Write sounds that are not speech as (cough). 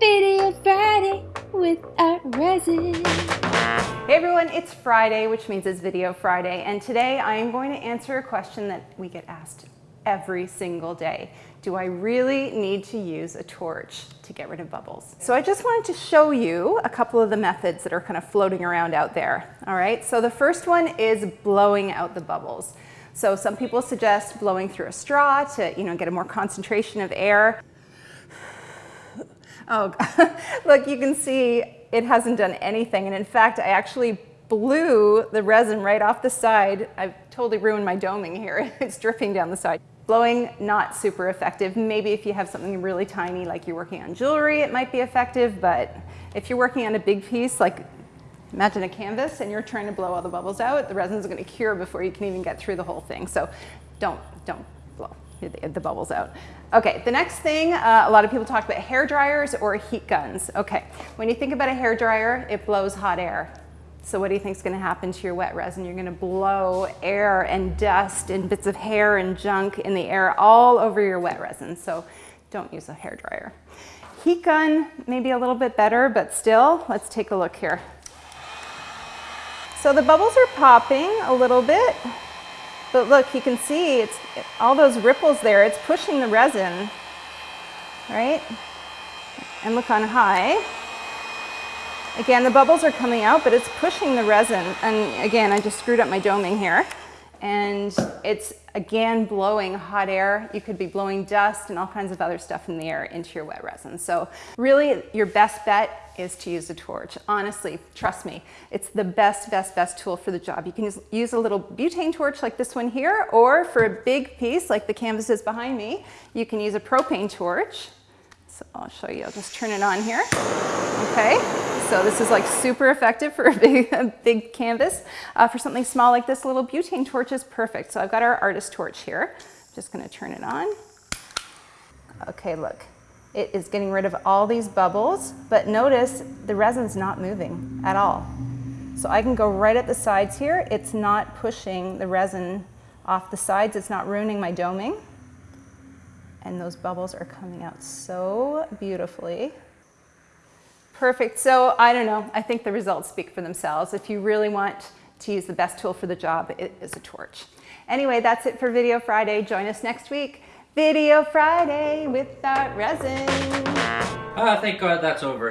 Video Friday with Art Resin. Hey everyone, it's Friday, which means it's Video Friday, and today I am going to answer a question that we get asked every single day. Do I really need to use a torch to get rid of bubbles? So I just wanted to show you a couple of the methods that are kind of floating around out there. All right, so the first one is blowing out the bubbles. So some people suggest blowing through a straw to you know, get a more concentration of air. Oh, (laughs) look, you can see it hasn't done anything. And in fact, I actually blew the resin right off the side. I've totally ruined my doming here. (laughs) It's dripping down the side. Blowing, not super effective. Maybe if you have something really tiny, like you're working on jewelry, it might be effective. But if you're working on a big piece, like imagine a canvas and you're trying to blow all the bubbles out, the resin's gonna cure before you can even get through the whole thing. So don't, don't blow the bubbles out. Okay, the next thing, uh, a lot of people talk about hair dryers or heat guns. Okay, when you think about a hair dryer, it blows hot air. So what do you think is going to happen to your wet resin? You're going to blow air and dust and bits of hair and junk in the air all over your wet resin. So don't use a hair dryer. Heat gun, maybe a little bit better, but still, let's take a look here. So the bubbles are popping a little bit. But look, you can see it's all those ripples there. It's pushing the resin, right? And look on high. Again, the bubbles are coming out, but it's pushing the resin. And again, I just screwed up my doming here and it's again blowing hot air. You could be blowing dust and all kinds of other stuff in the air into your wet resin. So really your best bet is to use a torch. Honestly, trust me, it's the best, best, best tool for the job. You can use a little butane torch like this one here, or for a big piece like the canvases behind me, you can use a propane torch. So I'll show you, I'll just turn it on here. Okay, so this is like super effective for a big, (laughs) a big canvas. Uh, for something small like this, little butane torch is perfect. So I've got our artist torch here. I'm Just gonna turn it on. Okay, look. It is getting rid of all these bubbles, but notice the resin's not moving at all. So I can go right at the sides here. It's not pushing the resin off the sides. It's not ruining my doming. And those bubbles are coming out so beautifully. Perfect. So I don't know. I think the results speak for themselves. If you really want to use the best tool for the job, it is a torch. Anyway, that's it for Video Friday. Join us next week. Video Friday with Art Resin. Ah, thank God that's over.